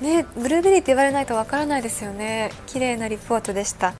ねブルーベリーって言われないとわからないですよね。綺麗なリポートでした。